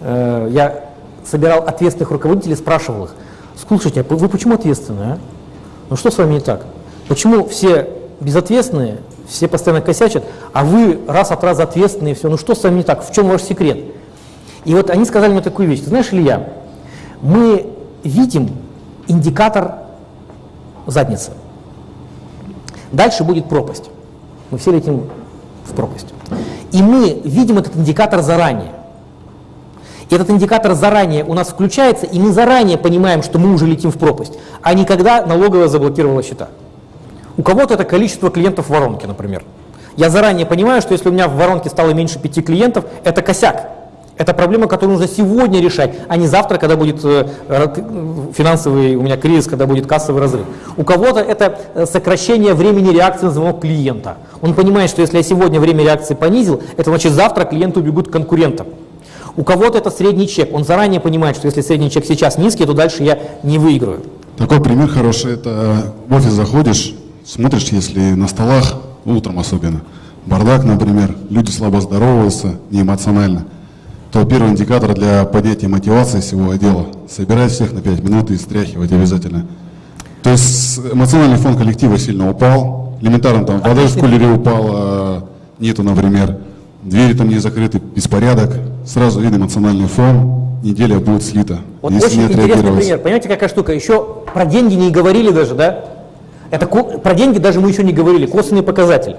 э, я собирал ответственных руководителей, спрашивал их, слушайте, а вы почему ответственные? А? Ну что с вами не так? Почему все безответственные, все постоянно косячат, а вы раз от раза ответственные, все, ну что с вами не так, в чем ваш секрет? И вот они сказали мне такую вещь, Ты знаешь, Илья, мы видим индикатор задницы. Дальше будет пропасть. Мы все летим в пропасть. И мы видим этот индикатор заранее. Этот индикатор заранее у нас включается, и мы заранее понимаем, что мы уже летим в пропасть, а не когда налоговая заблокировала счета. У кого-то это количество клиентов в воронке, например. Я заранее понимаю, что если у меня в воронке стало меньше пяти клиентов, это косяк. Это проблема, которую нужно сегодня решать, а не завтра, когда будет э, финансовый у меня кризис, когда будет кассовый разрыв. У кого-то это э, сокращение времени реакции на звонок клиента. Он понимает, что если я сегодня время реакции понизил, это значит завтра клиенты убегут к конкурентам. У кого-то это средний чек. Он заранее понимает, что если средний чек сейчас низкий, то дальше я не выиграю. Такой пример хороший. Это в офис заходишь, смотришь, если на столах, утром особенно, бардак, например, люди слабо здороваются, неэмоционально – то первый индикатор для поднятия мотивации всего отдела – собирать всех на 5 минут и стряхивать обязательно. То есть эмоциональный фон коллектива сильно упал, элементарно там вода в кулере упала, нету, например, двери там не закрыты, беспорядок, сразу видно эмоциональный фон, неделя будет слита. Вот очень интересный пример, понимаете, какая штука, еще про деньги не говорили даже, да? Это про деньги даже мы еще не говорили, косвенный показатель.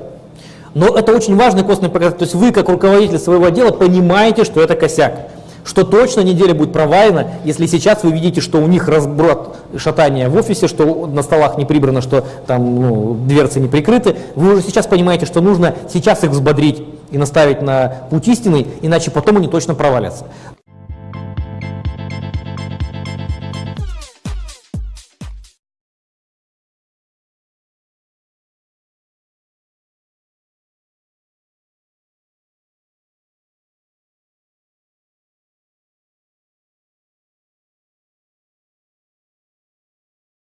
Но это очень важный костный показатель. То есть вы, как руководитель своего отдела, понимаете, что это косяк. Что точно неделя будет провалена, если сейчас вы видите, что у них разброд шатания в офисе, что на столах не прибрано, что там ну, дверцы не прикрыты, вы уже сейчас понимаете, что нужно сейчас их взбодрить и наставить на путь истинный, иначе потом они точно провалятся.